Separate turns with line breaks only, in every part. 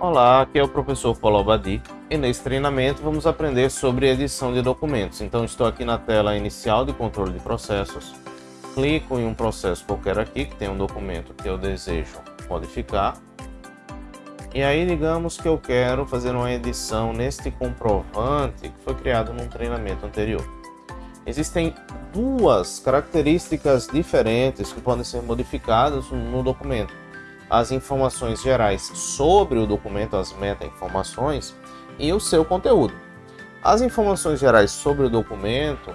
Olá, aqui é o professor Paulo Abadi e nesse treinamento vamos aprender sobre edição de documentos. Então estou aqui na tela inicial de controle de processos, clico em um processo qualquer aqui que tem um documento que eu desejo modificar e aí digamos que eu quero fazer uma edição neste comprovante que foi criado num treinamento anterior. Existem duas características diferentes que podem ser modificadas no documento as informações gerais sobre o documento, as meta-informações, e o seu conteúdo. As informações gerais sobre o documento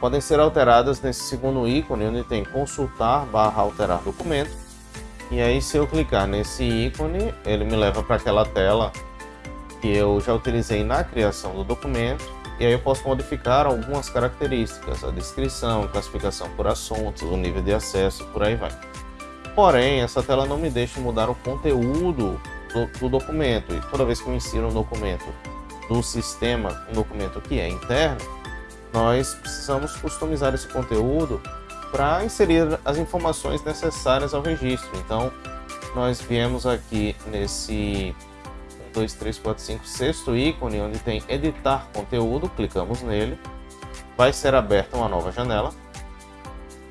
podem ser alteradas nesse segundo ícone, onde tem consultar barra alterar documento. E aí se eu clicar nesse ícone, ele me leva para aquela tela que eu já utilizei na criação do documento. E aí eu posso modificar algumas características, a descrição, classificação por assuntos, o nível de acesso, por aí vai. Porém, essa tela não me deixa mudar o conteúdo do, do documento. E toda vez que eu insiro um documento do sistema, um documento que é interno, nós precisamos customizar esse conteúdo para inserir as informações necessárias ao registro. Então, nós viemos aqui nesse 1, 2, 3, 4, 5, sexto ícone, onde tem editar conteúdo, clicamos nele, vai ser aberta uma nova janela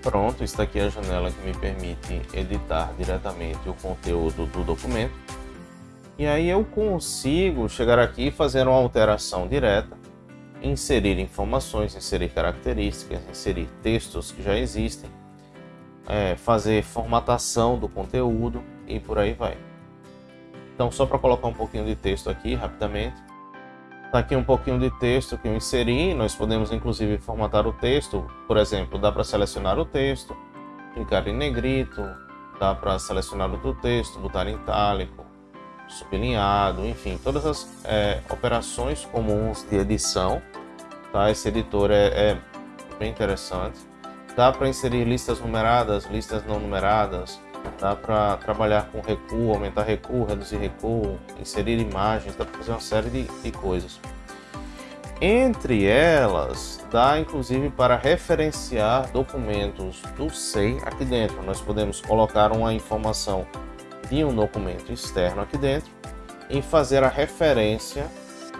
Pronto, está aqui a janela que me permite editar diretamente o conteúdo do documento. E aí eu consigo chegar aqui e fazer uma alteração direta, inserir informações, inserir características, inserir textos que já existem, é, fazer formatação do conteúdo e por aí vai. Então só para colocar um pouquinho de texto aqui rapidamente, Está aqui um pouquinho de texto que eu inseri, nós podemos inclusive formatar o texto, por exemplo, dá para selecionar o texto, clicar em negrito, dá para selecionar outro texto, botar em itálico, sublinhado, enfim, todas as é, operações comuns de edição, tá? Esse editor é, é bem interessante. Dá para inserir listas numeradas, listas não numeradas, dá para trabalhar com recuo, aumentar recuo, reduzir recuo, inserir imagens, dá para fazer uma série de, de coisas. Entre elas, dá inclusive para referenciar documentos do SEI aqui dentro. Nós podemos colocar uma informação de um documento externo aqui dentro e fazer a referência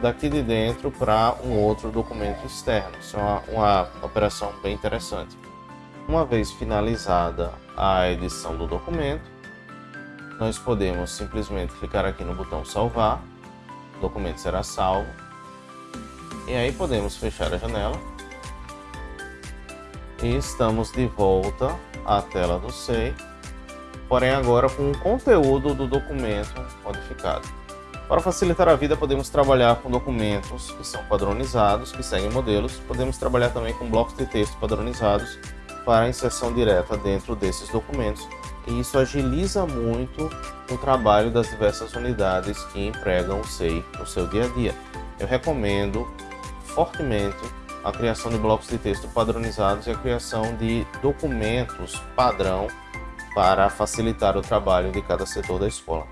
daqui de dentro para um outro documento externo. Isso é uma, uma operação bem interessante. Uma vez finalizada a edição do documento, nós podemos simplesmente clicar aqui no botão salvar, o documento será salvo, e aí podemos fechar a janela, e estamos de volta à tela do SEI, porém agora com o conteúdo do documento modificado. Para facilitar a vida, podemos trabalhar com documentos que são padronizados, que seguem modelos. Podemos trabalhar também com blocos de texto padronizados para inserção direta dentro desses documentos e isso agiliza muito o trabalho das diversas unidades que empregam o SEI no seu dia a dia. Eu recomendo fortemente a criação de blocos de texto padronizados e a criação de documentos padrão para facilitar o trabalho de cada setor da escola.